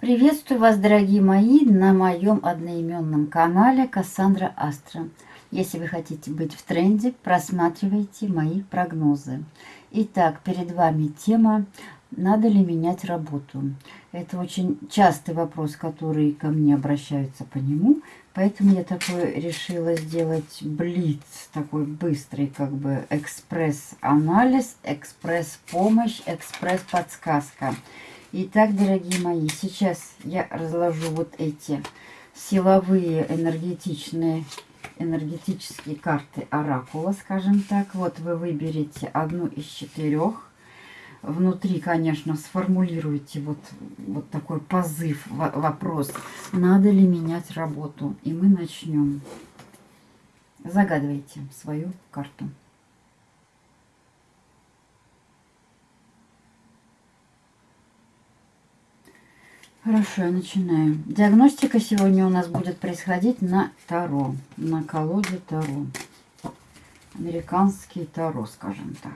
Приветствую вас, дорогие мои, на моем одноименном канале Кассандра Астра. Если вы хотите быть в тренде, просматривайте мои прогнозы. Итак, перед вами тема «Надо ли менять работу?». Это очень частый вопрос, который ко мне обращаются по нему, поэтому я такой решила сделать блиц, такой быстрый как бы экспресс-анализ, экспресс-помощь, экспресс-подсказка. Итак, дорогие мои, сейчас я разложу вот эти силовые энергетичные энергетические карты оракула, скажем так. Вот вы выберете одну из четырех. Внутри, конечно, сформулируйте вот, вот такой позыв, вопрос, надо ли менять работу. И мы начнем. Загадывайте свою карту. Хорошо, я начинаю. Диагностика сегодня у нас будет происходить на Таро, на колоде Таро. Американский Таро, скажем так.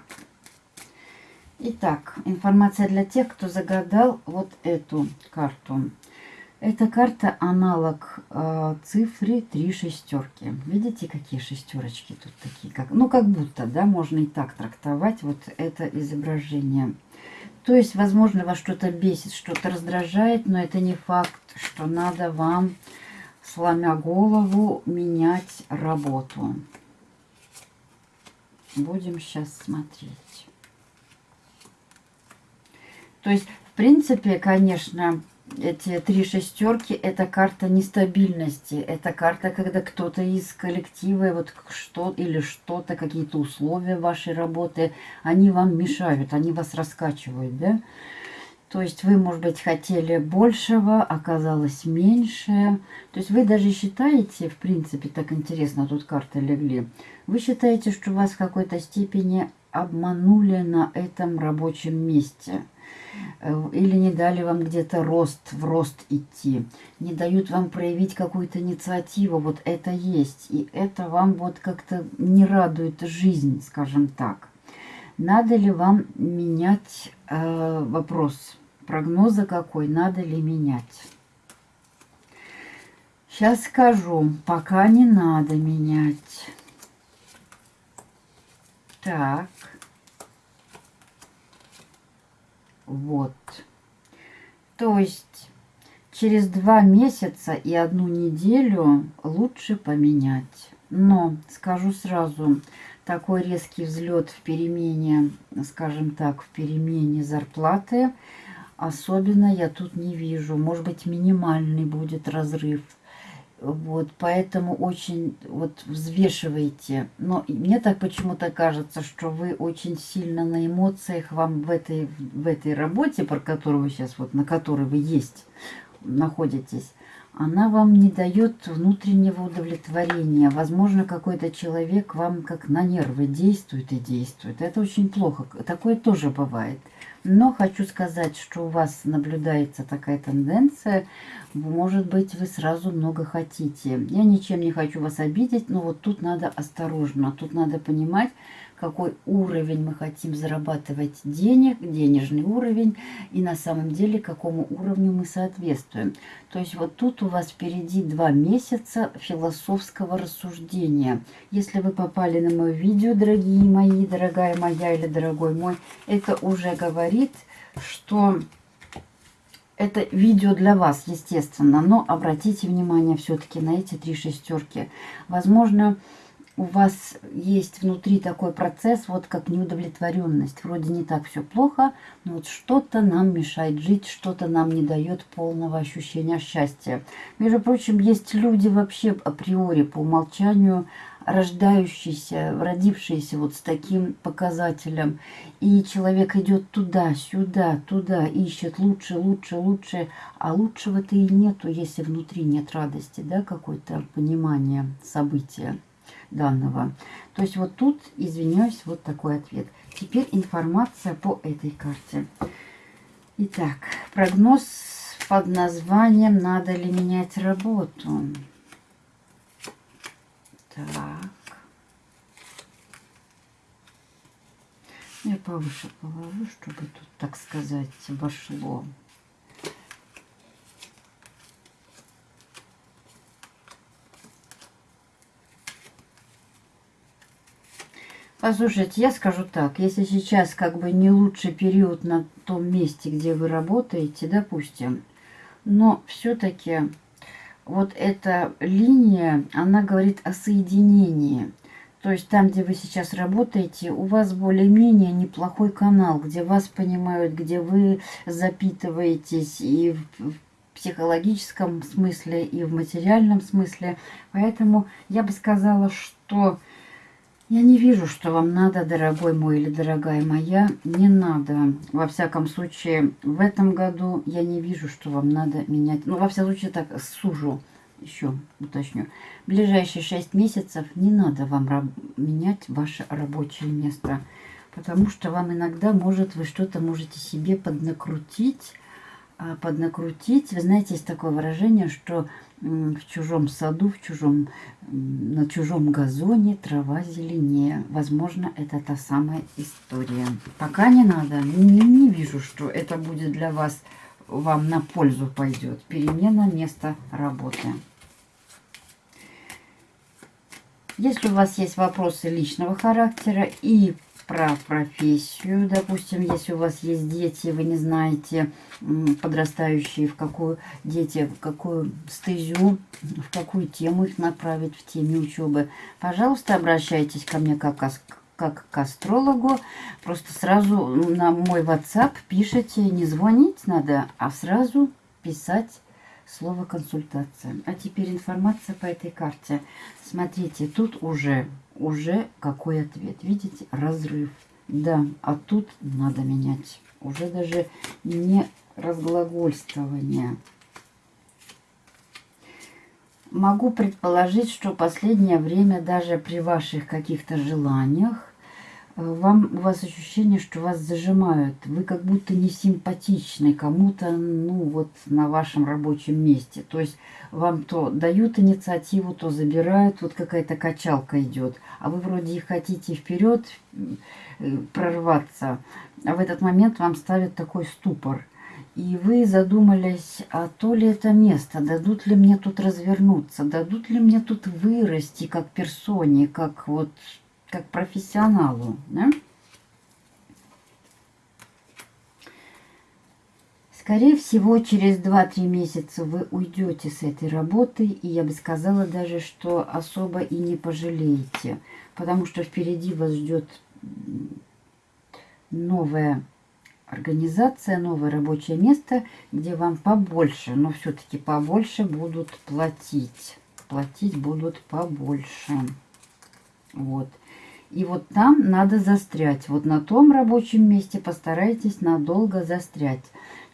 Итак, информация для тех, кто загадал вот эту карту. Эта карта аналог э, цифры три шестерки. Видите, какие шестерочки тут такие? Как, ну, как будто, да, можно и так трактовать вот это изображение. То есть, возможно, вас что-то бесит, что-то раздражает, но это не факт, что надо вам, сломя голову, менять работу. Будем сейчас смотреть. То есть, в принципе, конечно, эти три шестерки это карта нестабильности. Это карта, когда кто-то из коллектива вот что или что-то, какие-то условия вашей работы, они вам мешают, они вас раскачивают, да? То есть вы, может быть, хотели большего, оказалось меньше. То есть вы даже считаете, в принципе, так интересно, тут карты легли, вы считаете, что вас в какой-то степени обманули на этом рабочем месте – или не дали вам где-то рост, в рост идти, не дают вам проявить какую-то инициативу, вот это есть, и это вам вот как-то не радует жизнь, скажем так. Надо ли вам менять э, вопрос, прогноза какой, надо ли менять? Сейчас скажу, пока не надо менять. Так. Вот. То есть через два месяца и одну неделю лучше поменять. Но, скажу сразу, такой резкий взлет в перемене, скажем так, в перемене зарплаты, особенно я тут не вижу. Может быть, минимальный будет разрыв. Вот, поэтому очень вот взвешивайте. Но мне так почему-то кажется, что вы очень сильно на эмоциях вам в этой, в этой работе, про которую сейчас, вот на которой вы есть, находитесь, она вам не дает внутреннего удовлетворения. Возможно, какой-то человек вам как на нервы действует и действует. Это очень плохо. Такое тоже бывает. Но хочу сказать, что у вас наблюдается такая тенденция. Может быть, вы сразу много хотите. Я ничем не хочу вас обидеть, но вот тут надо осторожно. Тут надо понимать, какой уровень мы хотим зарабатывать денег, денежный уровень, и на самом деле какому уровню мы соответствуем. То есть вот тут у вас впереди два месяца философского рассуждения. Если вы попали на мое видео, дорогие мои, дорогая моя или дорогой мой, это уже говорит, что это видео для вас, естественно, но обратите внимание все-таки на эти три шестерки. Возможно, у вас есть внутри такой процесс, вот как неудовлетворенность. Вроде не так все плохо, но вот что-то нам мешает жить, что-то нам не дает полного ощущения счастья. Между прочим, есть люди вообще априори по умолчанию рождающиеся, родившиеся вот с таким показателем. И человек идет туда, сюда, туда, ищет лучше, лучше, лучше. А лучшего-то и нету, если внутри нет радости, да, какое-то понимание события. данного. То есть вот тут, извиняюсь, вот такой ответ. Теперь информация по этой карте. Итак, прогноз под названием «Надо ли менять работу?» Так. Я повыше положу, чтобы тут, так сказать, вошло. Послушайте, я скажу так, если сейчас как бы не лучший период на том месте, где вы работаете, допустим, но все-таки вот эта линия, она говорит о соединении. То есть там, где вы сейчас работаете, у вас более-менее неплохой канал, где вас понимают, где вы запитываетесь и в психологическом смысле, и в материальном смысле. Поэтому я бы сказала, что я не вижу, что вам надо, дорогой мой или дорогая моя, не надо. Во всяком случае, в этом году я не вижу, что вам надо менять. Ну, во всяком случае, так сужу еще уточню, в ближайшие 6 месяцев не надо вам менять ваше рабочее место, потому что вам иногда может, вы что-то можете себе поднакрутить, поднакрутить. Вы знаете, есть такое выражение, что в чужом саду, в чужом, на чужом газоне трава зеленее. Возможно, это та самая история. Пока не надо. Не, не вижу, что это будет для вас, вам на пользу пойдет. Перемена места работы. Если у вас есть вопросы личного характера и про профессию, допустим, если у вас есть дети, вы не знаете, подрастающие, в какую дети, в какую стезю, в какую тему их направить в теме учебы, пожалуйста, обращайтесь ко мне как, как к астрологу. Просто сразу на мой WhatsApp пишите, не звонить надо, а сразу писать слово консультация. А теперь информация по этой карте. Смотрите, тут уже, уже какой ответ. Видите, разрыв. Да, а тут надо менять. Уже даже не разглагольствование. Могу предположить, что последнее время даже при ваших каких-то желаниях вам, у вас ощущение, что вас зажимают. Вы как будто не симпатичны кому-то, ну, вот на вашем рабочем месте. То есть вам то дают инициативу, то забирают, вот какая-то качалка идет. А вы вроде и хотите вперед э, прорваться, а в этот момент вам ставят такой ступор. И вы задумались, а то ли это место, дадут ли мне тут развернуться, дадут ли мне тут вырасти как персоне, как вот как профессионалу. Да? Скорее всего, через 2-3 месяца вы уйдете с этой работы, и я бы сказала даже, что особо и не пожалеете, потому что впереди вас ждет новая организация, новое рабочее место, где вам побольше, но все-таки побольше будут платить. Платить будут побольше. Вот. И вот там надо застрять. Вот на том рабочем месте постарайтесь надолго застрять.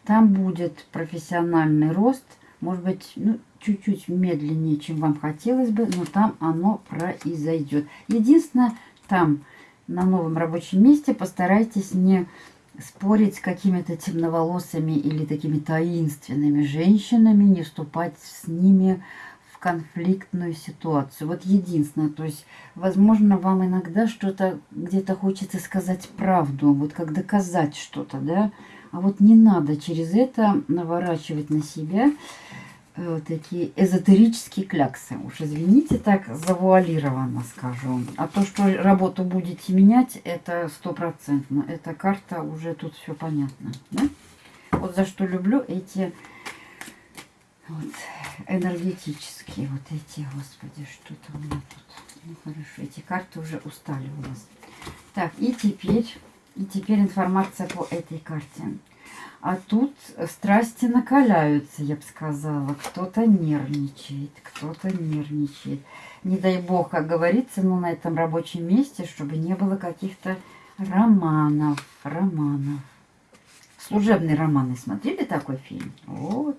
Там будет профессиональный рост, может быть, ну, чуть-чуть медленнее, чем вам хотелось бы, но там оно произойдет. Единственное, там на новом рабочем месте постарайтесь не спорить с какими-то темноволосыми или такими таинственными женщинами, не вступать с ними конфликтную ситуацию. Вот единственное, то есть, возможно, вам иногда что-то где-то хочется сказать правду, вот как доказать что-то, да, а вот не надо через это наворачивать на себя э, такие эзотерические кляксы. Уж извините, так завуалированно скажу. А то, что работу будете менять, это стопроцентно. Эта карта уже тут все понятно. Да? Вот за что люблю эти вот, энергетические вот эти, господи, что-то у меня тут. Ну, хорошо, эти карты уже устали у нас. Так, и теперь, и теперь информация по этой карте. А тут страсти накаляются, я бы сказала. Кто-то нервничает, кто-то нервничает. Не дай бог, как говорится, ну, на этом рабочем месте, чтобы не было каких-то романов, романов. Служебные романы. Смотрели такой фильм? Вот.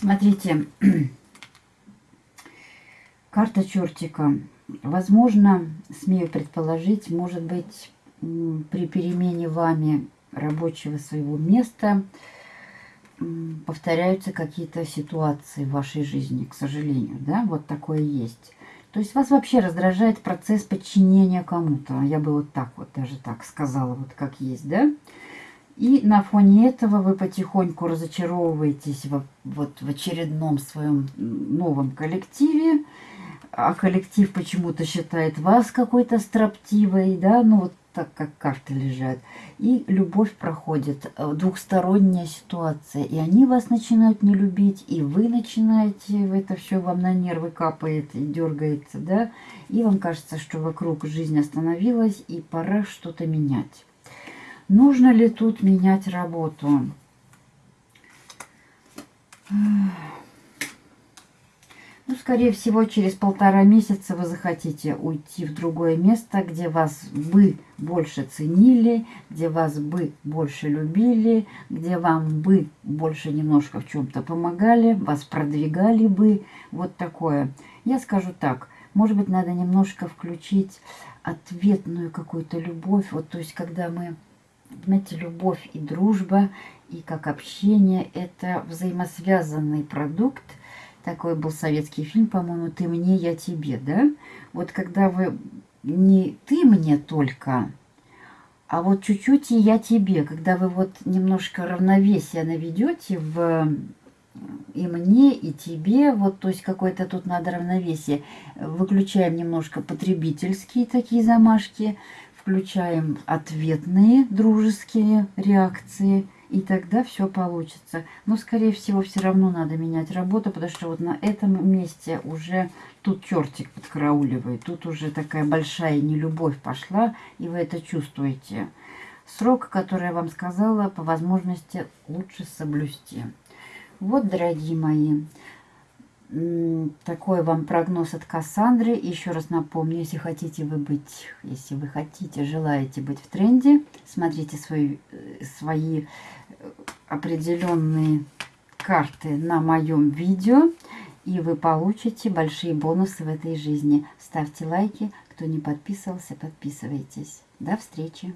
Смотрите, карта чертика. Возможно, смею предположить, может быть, при перемене вами рабочего своего места повторяются какие-то ситуации в вашей жизни, к сожалению, да, вот такое есть. То есть вас вообще раздражает процесс подчинения кому-то. Я бы вот так вот даже так сказала, вот как есть, да. И на фоне этого вы потихоньку разочаровываетесь в, вот в очередном своем новом коллективе, а коллектив почему-то считает вас какой-то строптивой, да, ну вот так как карты лежат. И любовь проходит, э, двухсторонняя ситуация. И они вас начинают не любить, и вы начинаете, это все вам на нервы капает и дергается, да. И вам кажется, что вокруг жизнь остановилась, и пора что-то менять. Нужно ли тут менять работу? Ну, скорее всего, через полтора месяца вы захотите уйти в другое место, где вас бы больше ценили, где вас бы больше любили, где вам бы больше немножко в чем-то помогали, вас продвигали бы. Вот такое. Я скажу так. Может быть, надо немножко включить ответную какую-то любовь. Вот, то есть, когда мы, знаете, любовь и дружба, и как общение, это взаимосвязанный продукт, такой был советский фильм, по-моему, «Ты мне, я тебе», да? Вот когда вы не «ты мне только», а вот чуть-чуть и я тебе, когда вы вот немножко равновесие наведете в и мне, и тебе, вот, то есть какое-то тут надо равновесие. Выключаем немножко потребительские такие замашки, включаем ответные дружеские реакции – и тогда все получится. Но, скорее всего, все равно надо менять работу, потому что вот на этом месте уже тут чертик подкарауливает. Тут уже такая большая нелюбовь пошла, и вы это чувствуете. Срок, который я вам сказала, по возможности лучше соблюсти. Вот, дорогие мои, такой вам прогноз от Кассандры. Еще раз напомню, если хотите вы быть, если вы хотите, желаете быть в тренде, смотрите свои, э, свои определенные карты на моем видео, и вы получите большие бонусы в этой жизни. Ставьте лайки, кто не подписывался, подписывайтесь. До встречи!